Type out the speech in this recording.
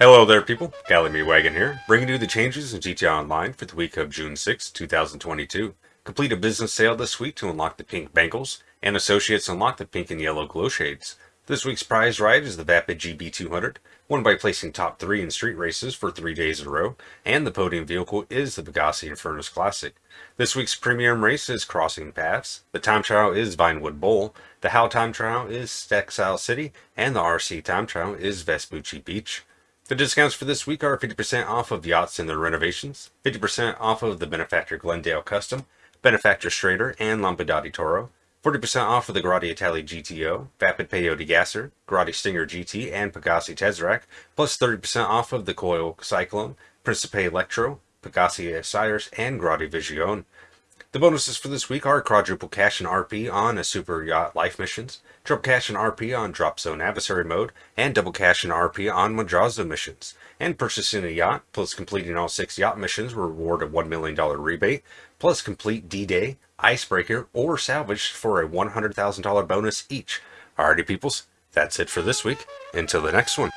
Hello there people, Cali Wagon here, bringing you the changes in GTA Online for the week of June 6, 2022. Complete a business sale this week to unlock the pink bangles, and associates unlock the pink and yellow glow shades. This week's prize ride is the Vapid GB200, won by placing top 3 in street races for 3 days in a row, and the podium vehicle is the Pegassi Infernus Classic. This week's premium race is Crossing Paths, the time trial is Vinewood Bowl, the HAL time trial is Textile City, and the RC time trial is Vespucci Beach. The discounts for this week are 50% off of yachts and their renovations, 50% off of the Benefactor Glendale Custom, Benefactor Streiter, and Lampadati Toro, 40% off of the Grotti Itali GTO, Vapid Peyote Gasser, Grotti Stinger GT, and Pegassi Tezeract, plus 30% off of the Coil Cyclone, Principe Electro, Pegassi Osiris, and Grotti Visione. The bonuses for this week are quadruple cash and RP on a Super Yacht Life missions, triple cash and RP on Drop Zone Adversary mode, and double cash and RP on Madrazo missions. And purchasing a yacht, plus completing all six yacht missions will reward a $1 million rebate, plus complete D-Day, Icebreaker, or Salvage for a $100,000 bonus each. Alrighty peoples, that's it for this week. Until the next one.